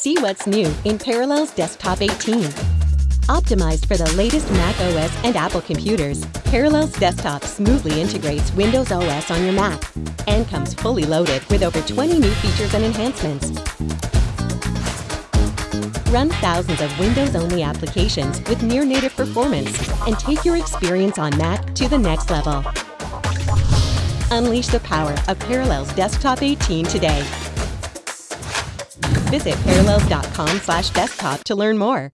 See what's new in Parallels Desktop 18. Optimized for the latest Mac OS and Apple computers, Parallels Desktop smoothly integrates Windows OS on your Mac and comes fully loaded with over 20 new features and enhancements. Run thousands of Windows-only applications with near-native performance and take your experience on Mac to the next level. Unleash the power of Parallels Desktop 18 today. Visit parallels.com slash desktop to learn more.